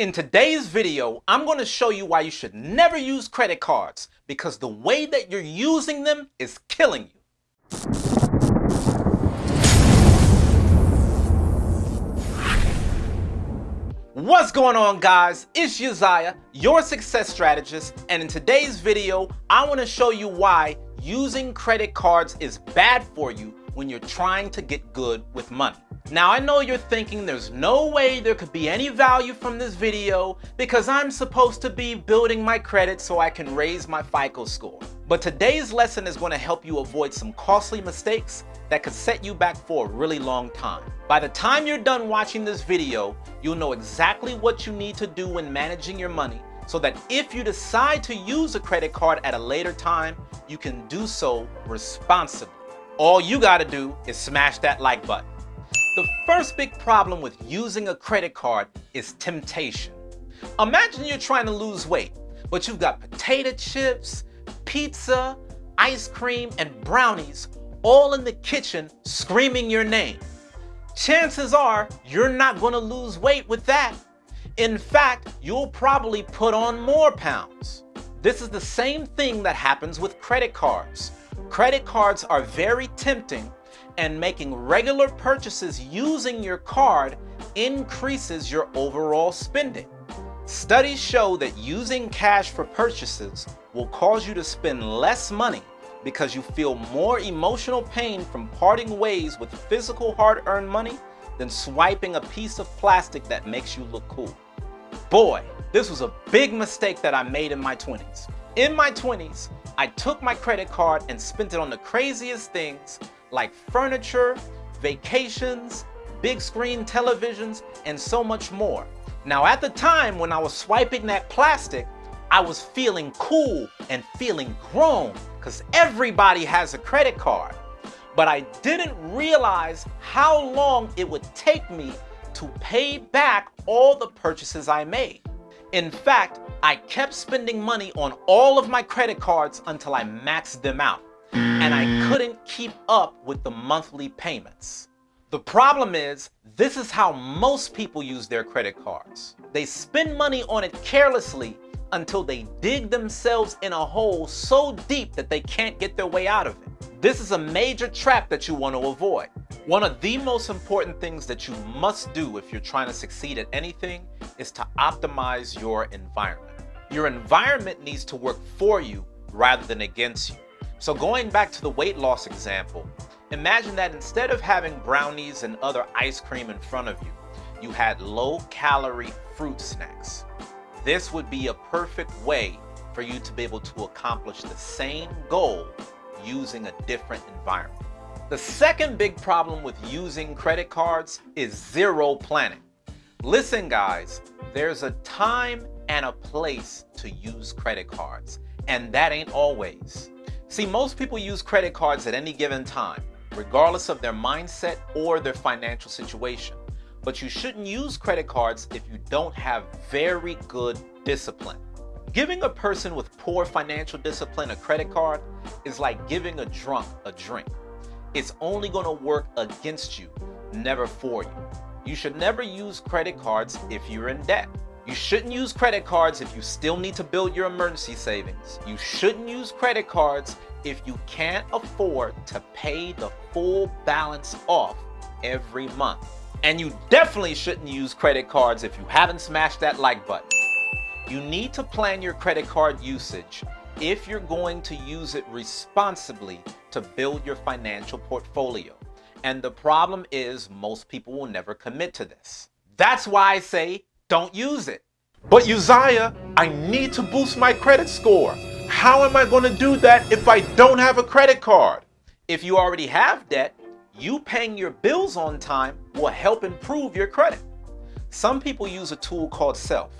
In today's video, I'm going to show you why you should never use credit cards because the way that you're using them is killing you. What's going on guys? It's Uzziah, your success strategist, and in today's video, I want to show you why using credit cards is bad for you when you're trying to get good with money. Now I know you're thinking there's no way there could be any value from this video because I'm supposed to be building my credit so I can raise my FICO score. But today's lesson is going to help you avoid some costly mistakes that could set you back for a really long time. By the time you're done watching this video, you'll know exactly what you need to do when managing your money so that if you decide to use a credit card at a later time, you can do so responsibly. All you gotta do is smash that like button. The first big problem with using a credit card is temptation. Imagine you're trying to lose weight, but you've got potato chips, pizza, ice cream, and brownies all in the kitchen screaming your name. Chances are you're not going to lose weight with that. In fact, you'll probably put on more pounds. This is the same thing that happens with credit cards. Credit cards are very tempting and making regular purchases using your card increases your overall spending. Studies show that using cash for purchases will cause you to spend less money because you feel more emotional pain from parting ways with physical hard-earned money than swiping a piece of plastic that makes you look cool. Boy, this was a big mistake that I made in my 20s. In my 20s, I took my credit card and spent it on the craziest things like furniture, vacations, big screen televisions, and so much more. Now at the time when I was swiping that plastic, I was feeling cool and feeling grown because everybody has a credit card. But I didn't realize how long it would take me to pay back all the purchases I made. In fact, I kept spending money on all of my credit cards until I maxed them out and I mm. couldn't keep up with the monthly payments. The problem is, this is how most people use their credit cards. They spend money on it carelessly until they dig themselves in a hole so deep that they can't get their way out of it. This is a major trap that you want to avoid. One of the most important things that you must do if you're trying to succeed at anything is to optimize your environment. Your environment needs to work for you rather than against you. So going back to the weight loss example, imagine that instead of having brownies and other ice cream in front of you, you had low-calorie fruit snacks. This would be a perfect way for you to be able to accomplish the same goal using a different environment. The second big problem with using credit cards is zero planning. Listen guys, there's a time and a place to use credit cards, and that ain't always. See, most people use credit cards at any given time, regardless of their mindset or their financial situation. But you shouldn't use credit cards if you don't have very good discipline. Giving a person with poor financial discipline a credit card is like giving a drunk a drink. It's only going to work against you, never for you. You should never use credit cards if you're in debt. You shouldn't use credit cards if you still need to build your emergency savings. You shouldn't use credit cards if you can't afford to pay the full balance off every month. And you definitely shouldn't use credit cards if you haven't smashed that like button. You need to plan your credit card usage if you're going to use it responsibly to build your financial portfolio. And the problem is most people will never commit to this. That's why I say don't use it. But Uzziah, I need to boost my credit score. How am I going to do that if I don't have a credit card? If you already have debt, you paying your bills on time will help improve your credit. Some people use a tool called Self.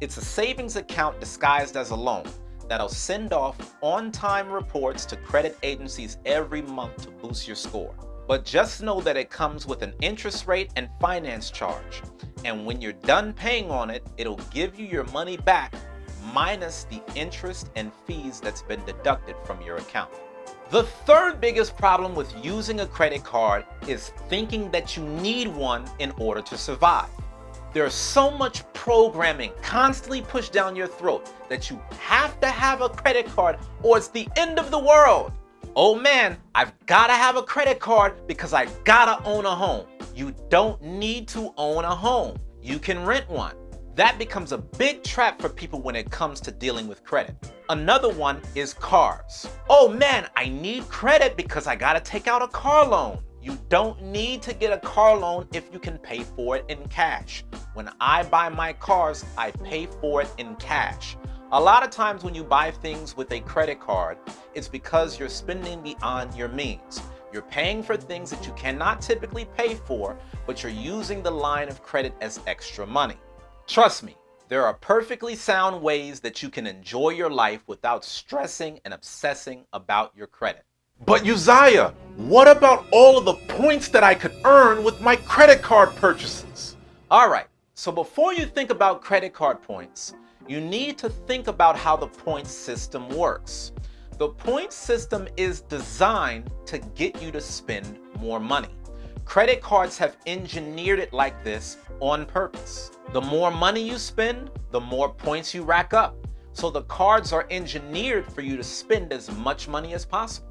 It's a savings account disguised as a loan that'll send off on-time reports to credit agencies every month to boost your score. But just know that it comes with an interest rate and finance charge. And when you're done paying on it, it'll give you your money back minus the interest and fees that's been deducted from your account. The third biggest problem with using a credit card is thinking that you need one in order to survive. There's so much programming constantly pushed down your throat that you have to have a credit card or it's the end of the world. Oh man, I've gotta have a credit card because I gotta own a home. You don't need to own a home. You can rent one. That becomes a big trap for people when it comes to dealing with credit. Another one is cars. Oh man, I need credit because I gotta take out a car loan. You don't need to get a car loan if you can pay for it in cash. When I buy my cars, I pay for it in cash. A lot of times when you buy things with a credit card, it's because you're spending beyond your means. You're paying for things that you cannot typically pay for, but you're using the line of credit as extra money. Trust me, there are perfectly sound ways that you can enjoy your life without stressing and obsessing about your credit. But Uzziah, what about all of the points that I could earn with my credit card purchases? Alright, so before you think about credit card points, you need to think about how the point system works. The point system is designed to get you to spend more money. Credit cards have engineered it like this on purpose. The more money you spend, the more points you rack up. So the cards are engineered for you to spend as much money as possible.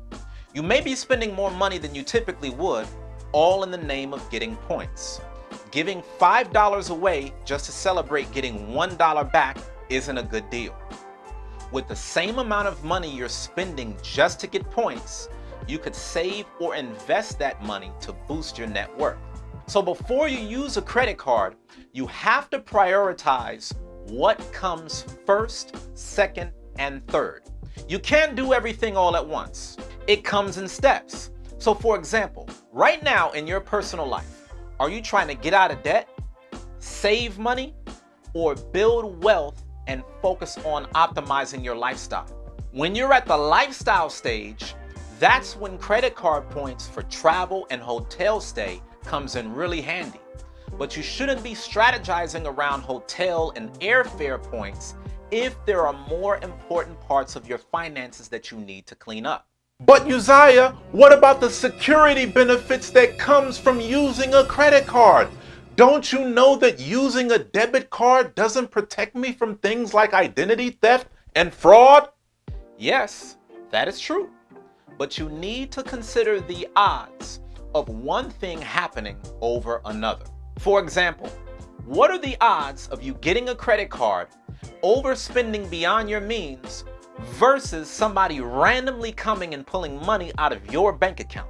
You may be spending more money than you typically would, all in the name of getting points. Giving $5 away just to celebrate getting $1 back isn't a good deal. With the same amount of money you're spending just to get points, you could save or invest that money to boost your net worth. So before you use a credit card, you have to prioritize what comes first, second, and third. You can't do everything all at once. It comes in steps. So for example, right now in your personal life, are you trying to get out of debt, save money, or build wealth and focus on optimizing your lifestyle? When you're at the lifestyle stage, that's when credit card points for travel and hotel stay comes in really handy. But you shouldn't be strategizing around hotel and airfare points if there are more important parts of your finances that you need to clean up. But Uzziah, what about the security benefits that comes from using a credit card? Don't you know that using a debit card doesn't protect me from things like identity theft and fraud? Yes, that is true but you need to consider the odds of one thing happening over another. For example, what are the odds of you getting a credit card, overspending beyond your means, versus somebody randomly coming and pulling money out of your bank account?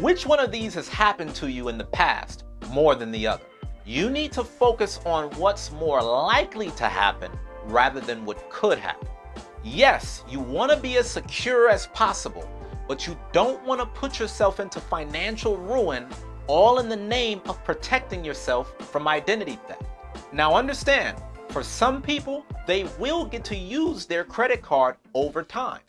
Which one of these has happened to you in the past more than the other? You need to focus on what's more likely to happen rather than what could happen. Yes, you want to be as secure as possible, but you don't want to put yourself into financial ruin all in the name of protecting yourself from identity theft. Now understand, for some people, they will get to use their credit card over time.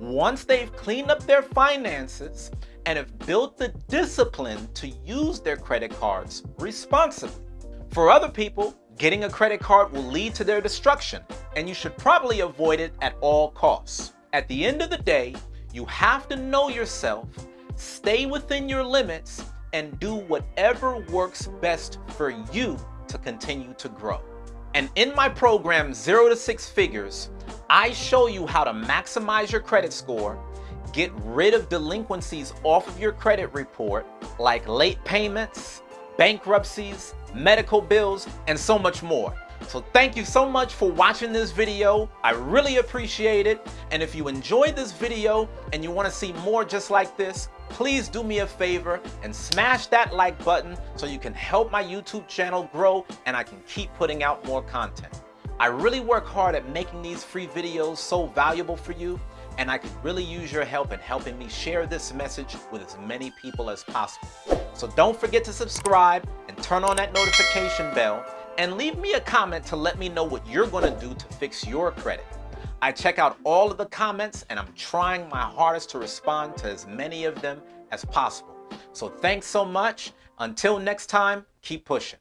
Once they've cleaned up their finances and have built the discipline to use their credit cards responsibly. For other people, getting a credit card will lead to their destruction, and you should probably avoid it at all costs. At the end of the day, you have to know yourself, stay within your limits, and do whatever works best for you to continue to grow. And in my program, Zero to Six Figures, I show you how to maximize your credit score, get rid of delinquencies off of your credit report, like late payments, bankruptcies, medical bills, and so much more. So thank you so much for watching this video. I really appreciate it. And if you enjoyed this video and you want to see more just like this, please do me a favor and smash that like button so you can help my YouTube channel grow and I can keep putting out more content. I really work hard at making these free videos so valuable for you and I could really use your help in helping me share this message with as many people as possible. So don't forget to subscribe and turn on that notification bell and leave me a comment to let me know what you're going to do to fix your credit. I check out all of the comments and I'm trying my hardest to respond to as many of them as possible. So thanks so much. Until next time, keep pushing.